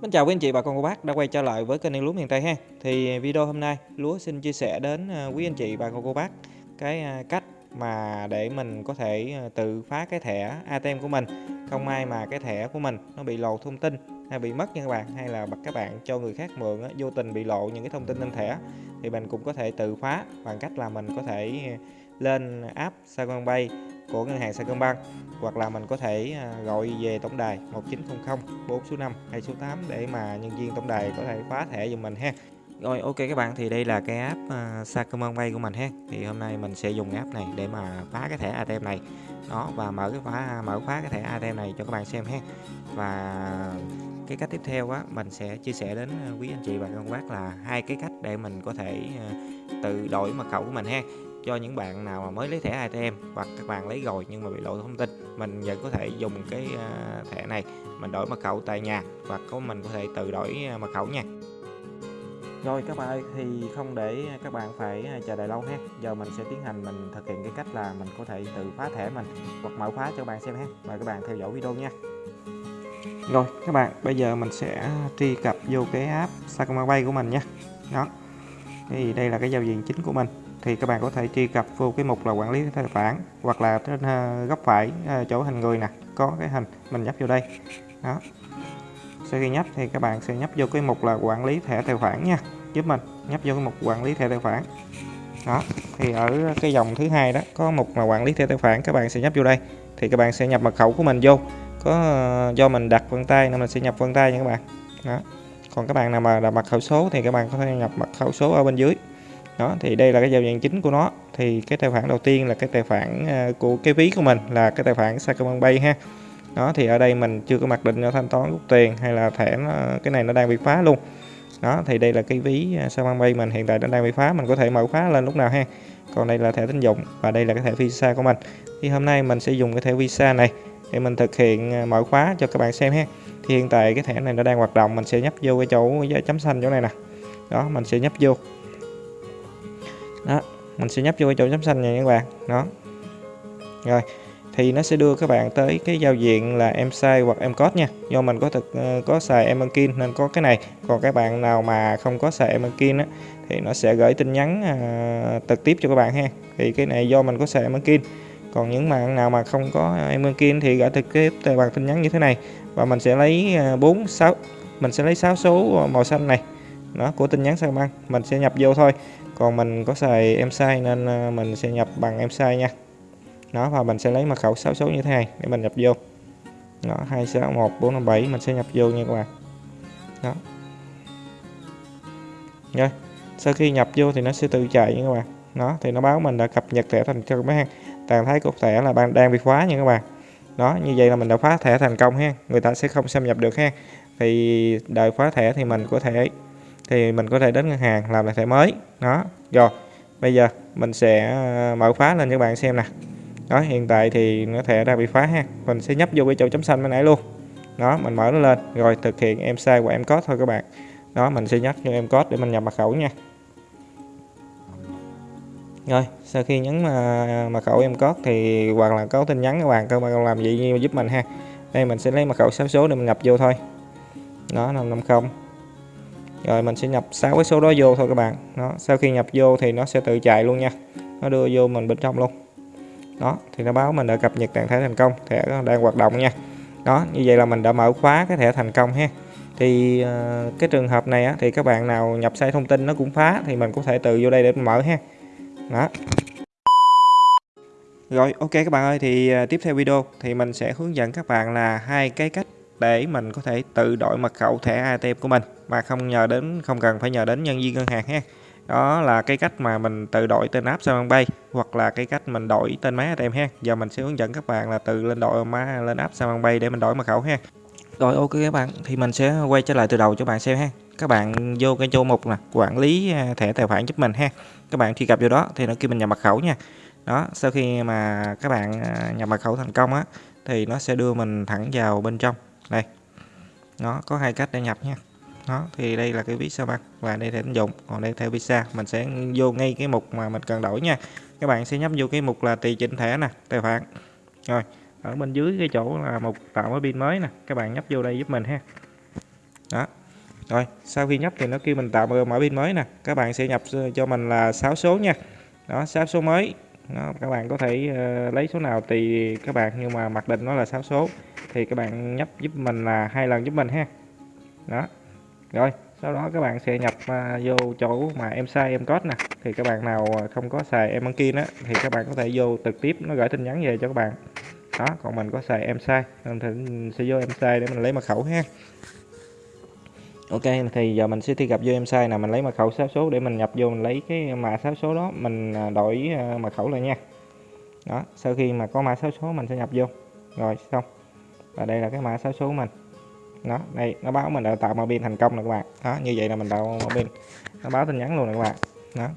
Xin chào quý anh chị, bà con cô bác đã quay trở lại với kênh Yên Lúa miền Tây ha. Thì à, video hôm nay Lúa xin chia sẻ đến à, quý anh chị, bà con cô bác cái à, cách mà để mình có thể tự phá cái thẻ ATM của mình. Không ai mà cái thẻ của mình nó bị lộ thông tin hay bị mất nha các bạn, hay là các bạn cho người khác mượn vô tình bị lộ những cái thông tin trên thẻ, thì mình cũng có thể tự phá bằng cách là mình có thể lên app Sacombank của ngân hàng Sacombank hoặc là mình có thể à, gọi về tổng đài 1900 4 số 5 hay số 8 để mà nhân viên tổng đài có thể khóa thẻ giùm mình ha. Rồi ok các bạn thì đây là cái app uh, Sacombank của mình ha. Thì hôm nay mình sẽ dùng app này để mà phá cái thẻ ATM này. Đó và mở cái khóa mở khóa cái thẻ ATM này cho các bạn xem ha. Và cái cách tiếp theo á mình sẽ chia sẻ đến à, quý anh chị và các bác là hai cái cách để mình có thể tự đổi mật khẩu của mình ha cho những bạn nào mà mới lấy thẻ ATM hoặc các bạn lấy rồi nhưng mà bị lộ thông tin, mình vẫn có thể dùng cái à, thẻ này mình đổi mật khẩu tại nhà hoặc có mình có thể tự đổi à, mật khẩu nha. Rồi các bạn ơi, thì không để các bạn phải à, chờ đợi lâu ha. Giờ mình sẽ tiến hành mình thực hiện cái cách là mình có thể tự phá thẻ mình hoặc mở khóa cho các bạn xem ha. Mời các bạn theo dõi video nha. Rồi, các bạn, bây giờ mình sẽ truy cập vô cái app Sacombank của mình nha. Đó, thì đây là cái giao diện chính của mình thì các bạn có thể truy cập vô cái mục là quản lý tài khoản, hoặc là trên ờ, góc phải ờ, chỗ hình người nè, có cái hình mình nhấp vô đây. Đó. Sau khi nhấp thì các bạn sẽ nhấp vô cái mục là quản lý thẻ tài khoản nha, giúp mình nhấp vô cái mục quản lý thẻ tài khoản. Đó. Thì ở cái dòng thứ hai đó, có mục là quản lý thẻ tài khoản, các bạn sẽ nhấp vô đây. Thì các bạn sẽ nhập mật khẩu của mình vô. Có ờ, do mình đặt vân tay nên mình sẽ nhập vân tay nha các bạn. Đó. Còn các bạn nào mà đặt mật khẩu số thì các bạn có thể nhập mật khẩu số ở bên dưới đó thì đây là cái giao diện chính của nó. Thì cái tài khoản đầu tiên là cái tài khoản à, của cái ví của mình là cái tài khoản Sacombank ha. Đó thì ở đây mình chưa có mặc định cho thanh toán rút tiền hay là thẻ nó, cái này nó đang bị phá luôn. Đó thì đây là cái ví à, Sacombank mình hiện tại nó đang bị phá. Mình có thể mở khóa lên lúc nào ha. Còn đây là thẻ tín dụng và đây là cái thẻ visa của mình. Thì hôm nay mình sẽ dùng cái thẻ visa này để mình thực hiện à, mở khóa cho các bạn xem ha. Thì hiện tại cái thẻ này nó đang hoạt động. Mình sẽ nhấp vô cái chỗ chấm xanh chỗ này nè. Đó mình sẽ nhấp vô đó mình sẽ nhấp vô cái chỗ chấm xanh này các bạn. Đó. Rồi thì nó sẽ đưa các bạn tới cái giao diện là em sai hoặc em code nha. Do mình có thực ờ, có xài em nên có cái này. Còn các bạn nào mà không có xài em á thì nó sẽ gửi tin nhắn à, trực tiếp cho các bạn ha. Thì cái này do mình có xài em còn những bạn nào mà không có ờ, em thì gửi trực tiếp từ bằng tin nhắn như thế này. Và mình sẽ lấy 4 sáu, 6 mình sẽ lấy 6 số màu xanh này. Nó của tin nhắn sao băng. Mình sẽ nhập vô thôi còn mình có xài em sai nên ờ, mình sẽ nhập bằng em sai nha. Nó và mình sẽ lấy mật khẩu 6 số như thế này để mình nhập vô. Nó 261457 mình sẽ nhập vô nha các bạn. Đó. Rồi, sau khi nhập vô thì nó sẽ tự chạy nha các bạn. Nó thì nó báo mình đã cập nhật thẻ thành công ha tàn thấy cục thẻ là bạn đang bị khóa nha các bạn. Đó, như vậy là mình đã phá thẻ thành công ha người ta sẽ không xâm nhập được ha thì đợi khóa thẻ thì mình có thể thì mình có thể đến ngân hàng làm lại thẻ mới. Đó, rồi, bây giờ mình sẽ ờ, mở khóa lên cho các bạn xem nè. Đó, hiện tại thì nó thẻ đang bị phá ha. Mình sẽ nhấp vô cái chỗ chấm xanh bên nãy luôn. Đó, mình mở nó lên, rồi thực hiện em sai của em code thôi các bạn. Đó, mình sẽ nhắc cho em code để mình nhập mật khẩu nha. Rồi, sau khi nhấn ờ, mật khẩu em code thì hoặc là có tin nhắn các bạn các bạn làm gì giúp mình ha. Đây, mình sẽ lấy mật khẩu 6 số để mình nhập vô thôi. Đó 550 rồi mình sẽ nhập 6 cái số đó vô thôi các bạn. Đó sau khi nhập vô thì nó sẽ tự chạy luôn nha. Nó đưa vô mình bên trong luôn. Đó thì nó báo mình đã cập nhật trạng thái thành công thẻ đang hoạt động nha. Đó như vậy là mình đã mở khóa cái thẻ thành công ha. Thì uh, cái trường hợp này á, thì các bạn nào nhập sai thông tin nó cũng phá thì mình có thể từ vô đây để mình mở ha. Đó. Rồi ok các bạn ơi thì ờ, tiếp theo video thì mình sẽ hướng dẫn các bạn là hai cái cách để mình có thể tự đổi mật khẩu thẻ ATM của mình mà không nhờ đến, không cần phải nhờ đến nhân viên ngân hàng ha. Đó là cái cách mà mình tự đổi tên app Samsung hoặc là cái cách mình đổi tên máy ATM ha. Giờ mình sẽ hướng dẫn các bạn là tự lên đổi má lên app Samsung để mình đổi mật khẩu ha. Rồi, ok các bạn, thì mình sẽ quay trở lại từ đầu cho bạn xem ha. Các bạn vô cái chỗ mục nè, quản lý à, thẻ tài khoản giúp mình ha. Các bạn truy cập vô đó thì nó kêu mình nhập mật khẩu nha. Đó, sau khi mà các bạn à, nhập mật khẩu thành công á, thì nó sẽ đưa mình thẳng vào bên trong đây. Nó có hai cách để nhập nha. Đó thì đây là cái ví sao băng và đây thẻ tín dụng. Còn đây theo visa, mình sẽ vô ngay cái mục mà mình cần đổi nha. Các bạn sẽ nhấp vô cái mục là tùy chỉnh thẻ nè, tài khoản. Rồi, ở bên dưới cái chỗ là mục tạo mới pin mới nè, các bạn nhấp vô đây giúp mình ha. Đó. Rồi, sau khi nhấp thì nó kêu mình tạo mở pin mới nè. Các bạn sẽ nhập cho mình là 6 số nha. Đó 6 số mới đó, các bạn có thể uh, lấy số nào tùy các bạn nhưng mà mặc định nó là 6 số thì các bạn nhấp giúp mình là hai lần giúp mình ha. Đó. Rồi sau đó các bạn sẽ nhập uh, vô chỗ mà em sai em code nè. Thì các bạn nào ờ, không có xài em kia đó thì các bạn có thể vô trực tiếp nó gửi tin nhắn về cho các bạn. Đó còn mình có xài em sai thì sẽ vô em sai để mình lấy mật khẩu ha. Ok, thì giờ mình sẽ thi gặp vô em sai nè mình lấy mật khẩu sáu số để mình nhập vô, mình lấy cái mã sáu số đó. Mình à, đổi à, mật khẩu lại nha. Đó, sau khi mà có mã sáu số, mình sẽ nhập vô. Rồi, xong. Và đây là cái mã sáu số của mình. Đó, đây, nó báo mình đã tạo mã pin thành công nè các bạn. Đó, như vậy là mình tạo mã pin. Nó báo tin nhắn luôn nè các bạn. Đó.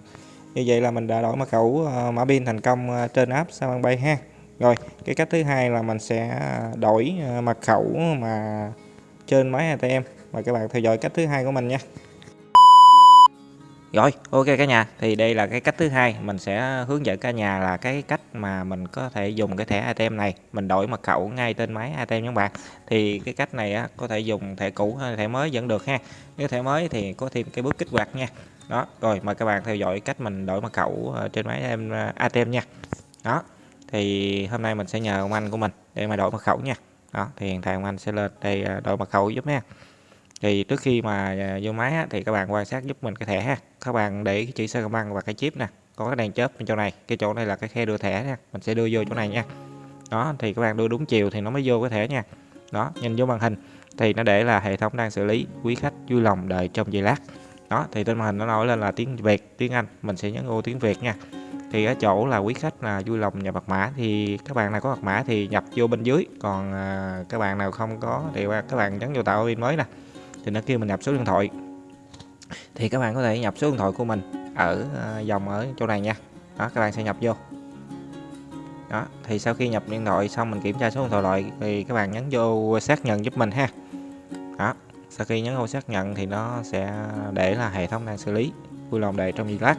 Như vậy là mình đã đổi mật khẩu à, mã pin thành công trên app sao bay ha. Rồi, cái cách thứ hai là mình sẽ đổi mật khẩu mà trên máy ATM và các bạn theo dõi cách thứ hai của mình nha. Rồi ok cả nhà. Thì đây là cái cách thứ hai. Mình sẽ hướng dẫn cả nhà là cái cách mà mình có thể dùng cái thẻ ATM này. Mình đổi mật khẩu ngay trên máy ATM các bạn. Thì cái cách này á, có thể dùng thẻ cũ hay thẻ mới vẫn được ha. Nếu thẻ mới thì có thêm cái bước kích hoạt nha. Đó rồi mời các bạn theo dõi cách mình đổi mật khẩu ờ, trên máy ATM nha. Đó thì hôm nay mình sẽ nhờ ông anh của mình để mà đổi mật khẩu nha đó thì hiện tại ông anh sẽ lên đây à, đổi mật khẩu giúp nha. Thì trước khi mà à, vô máy á, thì các bạn quan sát giúp mình cái thẻ ha. Các bạn để cái chữ sơ băng và cái chip nè có cái đèn chớp bên chỗ này. Cái chỗ này là cái khe đưa thẻ nha mình sẽ đưa vô chỗ này nha. Đó thì các bạn đưa đúng chiều thì nó mới vô cái thẻ nha. Đó nhìn vô màn hình thì nó để là hệ thống đang xử lý quý khách vui lòng đợi trong giây lát. Đó thì trên màn hình nó nói lên là tiếng Việt tiếng Anh mình sẽ nhấn ô tiếng Việt nha thì ở chỗ là quý khách là vui lòng nhập mật mã thì các bạn nào có mật mã thì nhập vô bên dưới. Còn à, các bạn nào không có thì các bạn nhấn vô tạo pin mới nè. Thì nó kêu mình nhập số điện thoại. Thì các bạn có thể nhập số điện thoại của mình ở à, dòng ở chỗ này nha. Đó các bạn sẽ nhập vô. Đó thì sau khi nhập điện thoại xong mình kiểm tra số điện thoại lại thì các bạn nhấn vô xác nhận giúp mình ha. Đó sau khi nhấn vô xác nhận thì nó sẽ để là hệ thống đang xử lý. Vui lòng đợi trong giây lát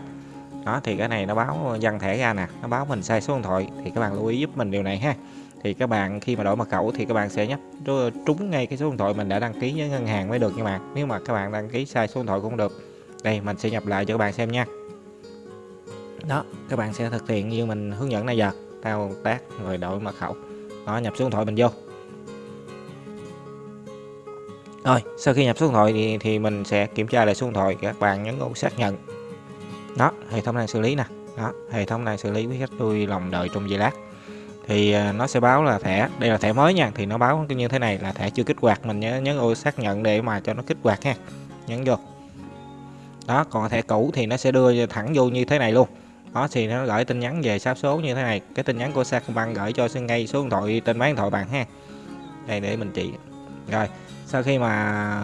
đó thì cái này nó báo dăng thẻ ra nè nó báo mình sai số điện thoại thì các bạn lưu ý giúp mình điều này ha. Thì các bạn khi mà đổi mật khẩu thì các bạn sẽ nhấp trúng ngay cái số điện thoại mình đã đăng ký với ngân hàng mới được nha bạn. Nếu mà các bạn đăng ký sai số điện thoại cũng được. Đây mình sẽ nhập lại cho các bạn xem nha. Đó các bạn sẽ thực hiện như mình hướng dẫn này giờ tao tác rồi đổi mật khẩu. Đó nhập số điện thoại mình vô. Rồi sau khi nhập số điện thoại thì, thì mình sẽ kiểm tra lại số điện thoại các bạn nhấn ô xác nhận đó, hệ thống này xử lý nè. Đó, hệ thống này xử lý với khách tôi lòng đợi trong giây lát. Thì à, nó sẽ báo là thẻ. Đây là thẻ mới nha, thì nó báo như thế này là thẻ chưa kích hoạt, mình nhớ nhấn ô xác nhận để mà cho nó kích hoạt ha. Nhấn vô. Đó, còn thẻ cũ thì nó sẽ đưa thẳng vô như thế này luôn. Đó, thì nó gửi tin nhắn về sáp số như thế này. Cái tin nhắn của Sacombank gửi cho ngay số điện thoại, tên máy điện thoại bạn ha. Đây, để mình chỉ. Rồi, sau khi mà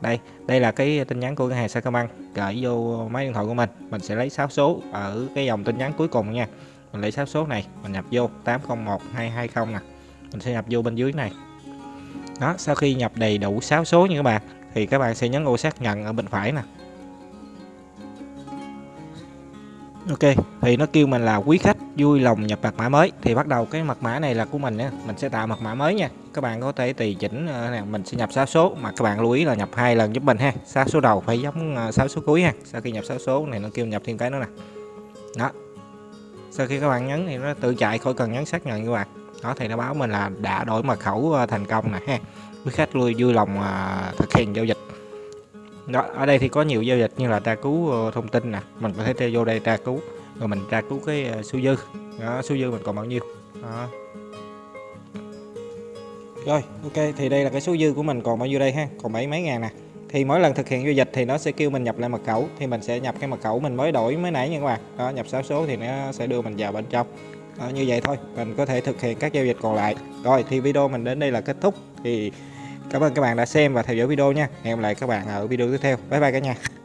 đây đây là cái tin nhắn của ngân hàng Sacombank. Gửi vô máy điện thoại của mình mình sẽ lấy 6 số ở cái dòng tin nhắn cuối cùng nha. Mình lấy 6 số này, mình nhập vô 801220 nè. Mình sẽ nhập vô bên dưới này. Đó, sau khi nhập đầy đủ 6 số như các bạn, thì các bạn sẽ nhấn ô xác nhận ở bên phải nè. Ok, thì nó kêu mình là quý khách vui lòng nhập mật mã mới. Thì bắt đầu cái mật mã này là của mình nhé mình sẽ tạo mật mã mới nha. Các bạn có thể tùy chỉnh ờ, nè, mình sẽ nhập 6 số. Mà các bạn lưu ý là nhập hai lần giúp mình ha. 6 số đầu phải giống ờ, 6 số cuối ha. Sau khi nhập 6 số này nó kêu nhập thêm cái nữa nè. Đó. Sau khi các bạn nhấn thì nó tự chạy khỏi cần nhấn xác nhận các bạn. Đó, thì nó báo mình là đã đổi mật khẩu ờ, thành công nè ha. Quý khách lui, vui lòng thực hiện giao dịch đó ở đây thì có nhiều giao dịch như là tra cứu ờ, thông tin nè. Mình có thể vô đây tra cứu rồi mình tra cứu cái ờ, số dư. Đó, số dư mình còn bao nhiêu? Đó. rồi ok thì đây là cái số dư của mình còn bao nhiêu đây ha? Còn bảy mấy ngàn nè. Thì mỗi lần thực hiện giao dịch thì nó sẽ kêu mình nhập lại mật khẩu thì mình sẽ nhập cái mật khẩu mình mới đổi mới nãy nha các bạn. Đó nhập 6 số thì nó sẽ đưa mình vào bên trong. Đó, như vậy thôi mình có thể thực hiện các giao dịch còn lại. Rồi thì video mình đến đây là kết thúc. Thì cảm ơn các bạn đã xem và theo dõi video nha. Hẹn gặp lại các bạn ở video tiếp theo. Bye bye cả nhà.